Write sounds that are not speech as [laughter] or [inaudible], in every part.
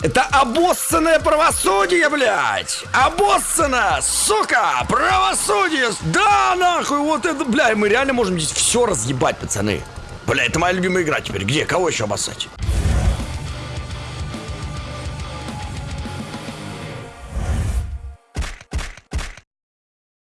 Это обоссанное правосудие, блядь! Обоссано, сука! Правосудие! Да, нахуй, вот это, бля, мы реально можем здесь все разъебать, пацаны. Бля, это моя любимая игра теперь. Где? Кого еще обоссать?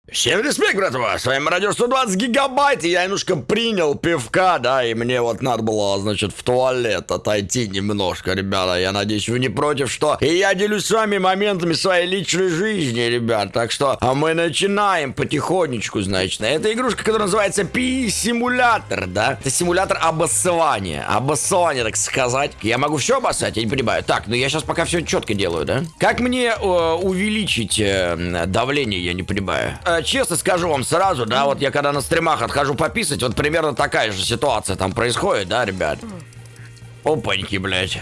Всем респект, братва! С вами Радио 120 гигабайт, и я немножко принял пивка, да, и мне вот надо было, значит, в туалет отойти немножко, ребята. Я надеюсь, вы не против, что... И я делюсь с вами моментами своей личной жизни, ребят. Так что, а мы начинаем потихонечку, значит. Это игрушка, которая называется Пи-симулятор, да? Это симулятор обоссывания. Обоссывания, так сказать. Я могу все обоссать, я не понимаю. Так, ну я сейчас пока все четко делаю, да? Как мне э, увеличить э, давление, я не понимаю. Э, честно скажу вам сразу, да, вот я когда на стримах отхожу пописать, вот примерно такая же ситуация там происходит, да, ребят? Опаньки, блядь.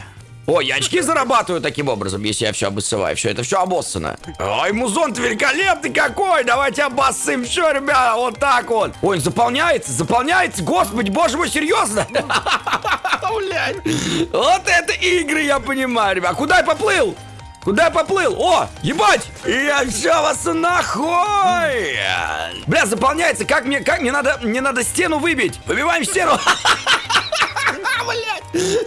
О, я очки зарабатываю таким образом, если я все обоссываю. Все, это все обоссано. Ой, музон великолепный какой! Давайте обоссым все, ребята, вот так вот. Ой, заполняется, заполняется. Господи, боже мой, серьезно? [laughs] Вот это игры, я понимаю, ребят. Куда я поплыл? Куда я поплыл? О, ебать! Я все вас нахуй! Бля, заполняется. Как мне, как мне надо, мне надо стену выбить. Выбиваем стену. [laughs] Блять! [laughs]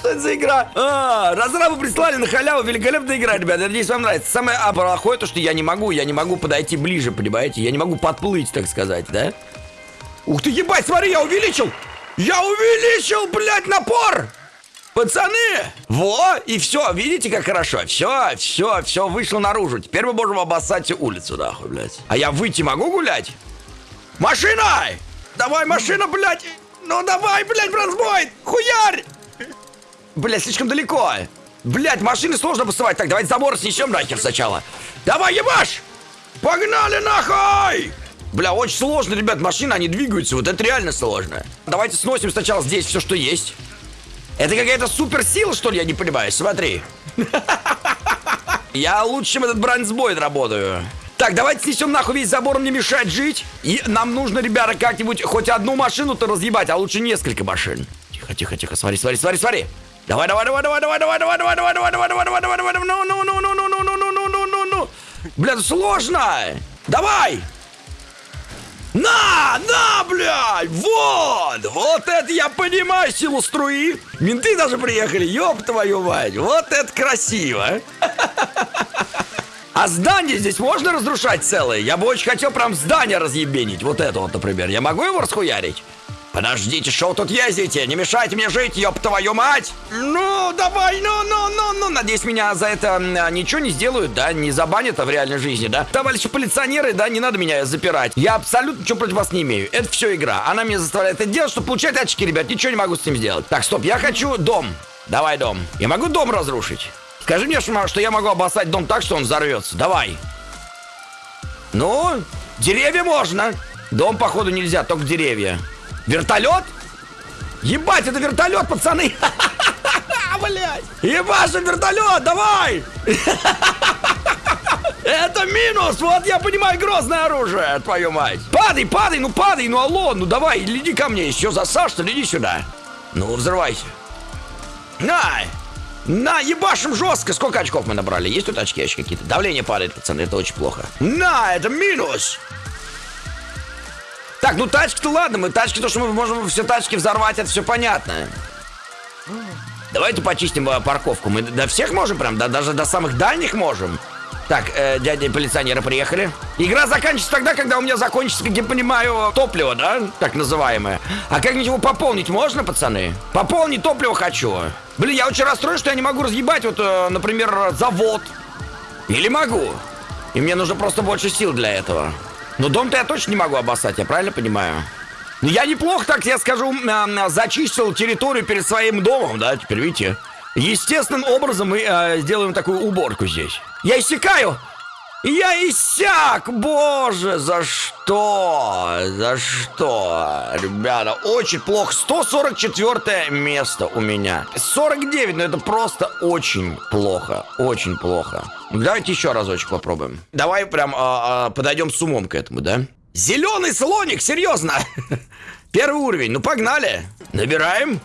Что это за игра? А, разрабы прислали на халяву. Великолепная игра, ребят. Я надеюсь, вам нравится. Самое а, плохое то, что я не могу. Я не могу подойти ближе, понимаете? Я не могу подплыть, так сказать, да? Ух ты, ебать, смотри, я увеличил! Я увеличил, блядь, напор! Пацаны! Во! И все, видите, как хорошо? Все, все, все вышло наружу. Теперь мы можем обоссать улицу, нахуй, блядь. А я выйти могу гулять? Машина! Давай, машина, блядь! Ну давай, блядь, бронзбой! Хуярь! Блядь, слишком далеко. Блядь, машины сложно обоссывать. Так, давайте забор снесем нахер сначала. Давай, ебашь! Погнали нахуй! Бля, очень сложно, ребят, машины, они двигаются, вот это реально сложно. Давайте сносим сначала здесь все, что есть. Это какая-то суперсила, что ли, я не понимаю? Смотри. Я лучше, чем этот бронзбойд работаю. Так, давайте снесем нахуй весь забор, мне мешает жить. И нам нужно, ребята, как-нибудь хоть одну машину-то разъебать, а лучше несколько машин. Тихо, тихо, тихо, смотри, смотри, смотри, смотри. Давай, давай, давай, давай, давай, давай, давай, давай, давай, давай, давай, давай, давай, давай, давай, ну, ну, ну, ну, ну, ну, ну, ну, ну, ну, ну, ну. Бля, сложно. Давай. На, на, блядь, вот, вот это я понимаю силу струи. Менты даже приехали, ёб твою мать, вот это красиво. А здание здесь можно разрушать целое? Я бы очень хотел прям здание разъебенить, вот это вот, например. Я могу его расхуярить? Подождите, что вы тут ездите? Не мешайте мне жить, ёб твою мать! Ну, давай, ну, ну, ну, ну. Надеюсь, меня за это а, ничего не сделают, да? Не забанят в реальной жизни, да? Товарищи полиционеры, да, не надо меня запирать. Я абсолютно ничего против вас не имею. Это все игра. Она меня заставляет это делать, чтобы получать очки, ребят. Ничего не могу с ним сделать. Так, стоп, я хочу дом. Давай дом. Я могу дом разрушить? Скажи мне, что я могу обоссать дом так, что он взорвется. Давай. Ну, деревья можно. Дом, походу, нельзя, только деревья. Вертолет? Ебать, это вертолет, пацаны! [laughs] Блять! Ебать, вертолет, давай! Это минус! Вот я понимаю, грозное оружие, твою мать! Падай, падай, ну падай, ну алло, ну давай, иди ко мне, еще засаж, что ли, иди сюда. Ну, взрывайся. На! На, ебашим жестко! Сколько очков мы набрали? Есть тут очки, очки какие-то? Давление падает, пацаны, это очень плохо. На, это минус! Так, ну тачки-то ладно, мы тачки, то, что мы можем все тачки взорвать, это все понятно. Давайте почистим э, парковку. Мы до всех можем прям, да, даже до самых дальних можем. Так, э, дядя полиционеры приехали. Игра заканчивается тогда, когда у меня закончится, как я понимаю, топливо, да? Так называемое. А как-нибудь его пополнить можно, пацаны? Пополнить топливо хочу. Блин, я очень расстроен, что я не могу разъебать, вот, э, например, завод. Или могу. И мне нужно просто больше сил для этого. Но дом-то я точно не могу обоссать, я правильно понимаю? Ну, я неплохо, так я скажу, зачистил территорию перед своим домом, да, теперь видите. Естественным образом мы э, сделаем такую уборку здесь. Я иссякаю! Я иссяк! Боже, за что? За что? Ребята, очень плохо. 144 место у меня. 49, но это просто очень плохо. Очень плохо. Давайте еще разочек попробуем. Давай прям а, а, подойдем с умом к этому, да? Зеленый слоник, серьезно! [laughs] Первый уровень, ну погнали! Набираем.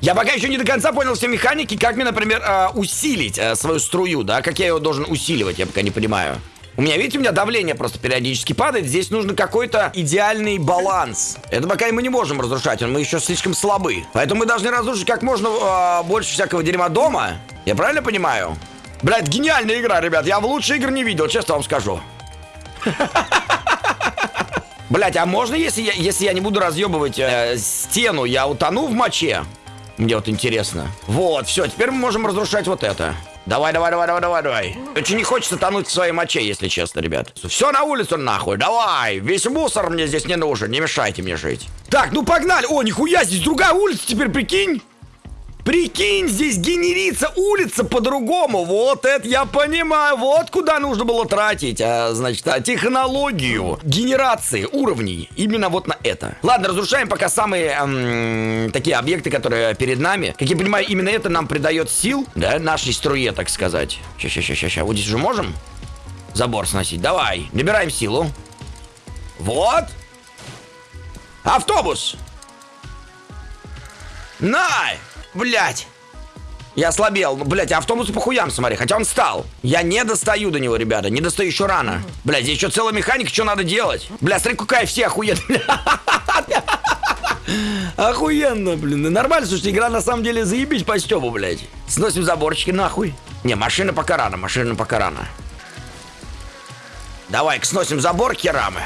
Я пока еще не до конца понял все механики, как мне, например, э, усилить э, свою струю, да? Как я ее должен усиливать, я пока не понимаю. У меня, видите, у меня давление просто периодически падает. Здесь нужно какой-то идеальный баланс. Это пока мы не можем разрушать, мы еще слишком слабы. Поэтому мы должны разрушить как можно э, больше всякого дерьма дома. Я правильно понимаю? Блядь, гениальная игра, ребят. Я в лучшие игры не видел, честно вам скажу. Блять, а можно, если я, если я не буду разъебывать э, стену, я утону в моче? Мне вот интересно. Вот, все, теперь мы можем разрушать вот это. Давай, давай, давай, давай, давай, давай. Очень не хочется тонуть в своей моче, если честно, ребят. Все на улицу нахуй, давай. Весь мусор мне здесь не нужен, не мешайте мне жить. Так, ну погнали. О, нихуя, здесь другая улица теперь, прикинь. Прикинь, здесь генерится улица по-другому. Вот это я понимаю. Вот куда нужно было тратить, а, значит, а, технологию генерации уровней. Именно вот на это. Ладно, разрушаем пока самые эм, такие объекты, которые перед нами. Как я понимаю, именно это нам придает сил, да, нашей струе, так сказать. Сейчас, сейчас, сейчас, сейчас. Вот здесь уже можем забор сносить. Давай, набираем силу. Вот. Автобус. Най! Блять. Я ослабел. Блять, автобус по хуям, смотри. Хотя он встал. Я не достаю до него, ребята. Не достаю еще рано. Блять, здесь еще целая механика. Что надо делать? Бля, смотри, какая все охуенная. [laughs] Охуенно, блин. Нормально, слушайте, игра на самом деле заебись по стёбу, блядь. Сносим заборчики нахуй. Не, машина пока рано, машина пока рано. Давай-ка сносим забор керамы.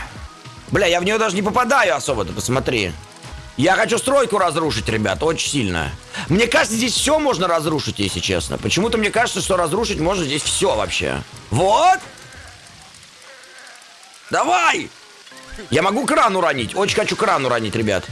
Бля, я в нее даже не попадаю особо, ты посмотри. Я хочу стройку разрушить, ребят, очень сильно. Мне кажется, здесь все можно разрушить, если честно. Почему-то мне кажется, что разрушить можно здесь все вообще. Вот! Давай! Я могу кран уронить. Очень хочу кран уронить, ребят.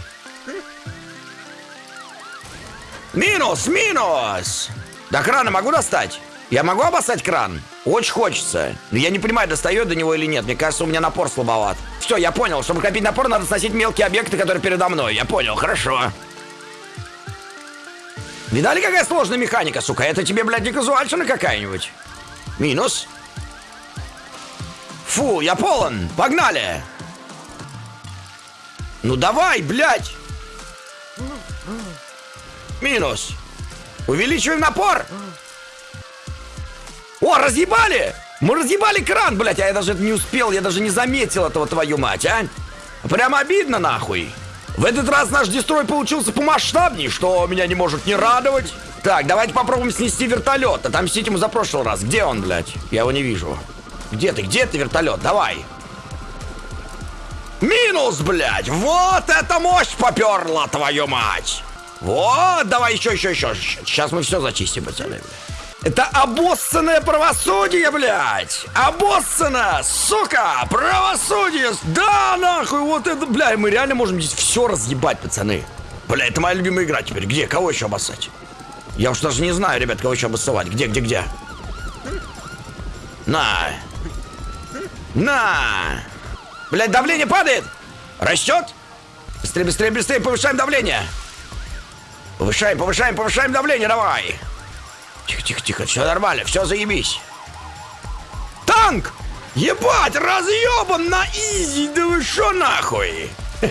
Минус, минус! До крана могу достать? Я могу обоссать кран? Очень хочется. Я не понимаю, достает до него или нет. Мне кажется, у меня напор слабоват. Все, я понял. Чтобы копить напор, надо сносить мелкие объекты, которые передо мной. Я понял, хорошо. Видали, какая сложная механика, сука? Это тебе, блядь, не казуальщина какая-нибудь? Минус. Фу, я полон. Погнали. Ну давай, блядь. Минус. Увеличиваем напор. О, разъебали! Мы разъебали кран, блядь, а я даже не успел, я даже не заметил этого, твою мать, а? Прям обидно, нахуй. В этот раз наш дестрой получился помасштабней, что меня не может не радовать. Так, давайте попробуем снести вертолет. Отомстить ему за прошлый раз. Где он, блядь? Я его не вижу. Где ты? Где ты, вертолет? Давай. Минус, блядь! Вот это мощь поперла, твою мать! Вот, давай еще, еще, еще. Сейчас мы все зачистим, пацаны, блядь. Это обоссанное правосудие, блядь! Обоссано! Сука! Правосудие! Да, нахуй! Вот это, бля, мы реально можем здесь все разъебать, пацаны. Бля, это моя любимая игра теперь. Где? Кого еще обоссать? Я уж даже не знаю, ребят, кого еще обоссовать. Где, где, где? На! На! Блядь, давление падает! Растет? Быстрее, быстрее, быстрее, повышаем давление! Повышаем, повышаем, повышаем давление, давай! Тихо, тихо, тихо, все нормально, все заебись. Танк! Ебать, разъебан на изи, да вы шо нахуй? [laughs]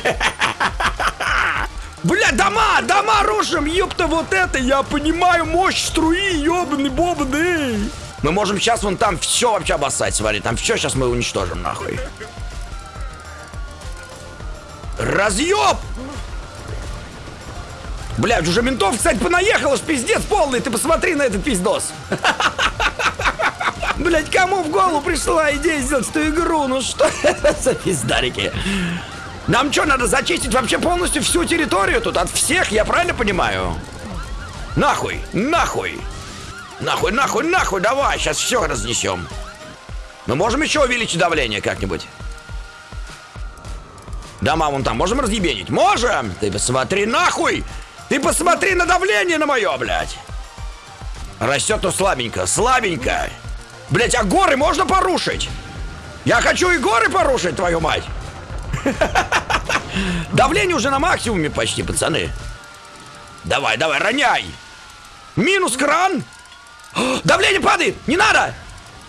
Бля, дома, дома рушим, ёпта, вот это, я понимаю мощь струи, ёбаный бобный. Мы можем сейчас вон там все вообще обоссать, смотри, там все сейчас мы уничтожим, нахуй. Разъеб! Блядь, уже ментов, кстати, понаехало ж пиздец полный. Ты посмотри на этот пиздос. [laughs] Блять, кому в голову пришла идея сделать эту игру? Ну что это за пиздарики? Нам что, надо зачистить вообще полностью всю территорию тут от всех, я правильно понимаю? Нахуй, нахуй. Нахуй, нахуй, нахуй, давай, сейчас все разнесем. Мы можем еще увеличить давление как-нибудь? Дома вон там можем разъебенить? Можем! Ты посмотри нахуй! Ты посмотри на давление на мое, блядь. Растет, но слабенько, слабенько. Блядь, а горы можно порушить? Я хочу и горы порушить, твою мать. [laughs] Давление уже на максимуме почти, пацаны. Давай, давай, роняй. Минус кран. Давление падает. Не надо.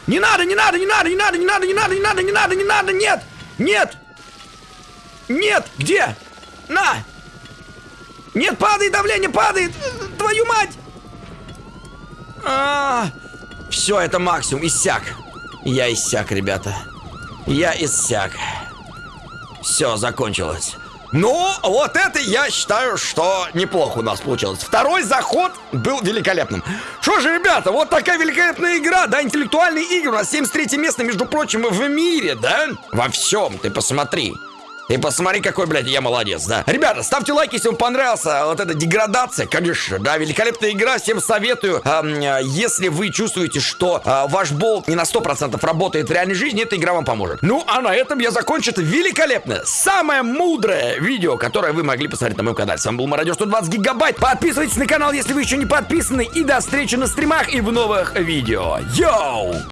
Не надо, не надо, не надо, не надо, не надо, не надо, не надо, не надо, не надо, нет. Нет. Нет. Где? На. Нет, падает, давление падает! Твою мать! А, все, это максимум, иссяк. Я иссяк, ребята. Я иссяк. Все, закончилось. Ну, вот это я считаю, что неплохо у нас получилось. Второй заход был великолепным. Что же, ребята, вот такая великолепная игра, да, интеллектуальные игры. У нас 73 место, между прочим, в мире, да? Во всем, ты посмотри. И посмотри, какой, блядь, я молодец, да. Ребята, ставьте лайки, если вам понравился вот эта деградация, конечно, да, великолепная игра, всем советую. Э, если вы чувствуете, что э, ваш болт не на 100% работает в реальной жизни, эта игра вам поможет. Ну, а на этом я закончу это великолепное, самое мудрое видео, которое вы могли посмотреть на моем канале. С вами был Мародер 120 гигабайт. Подписывайтесь на канал, если вы еще не подписаны. И до встречи на стримах и в новых видео. Йоу!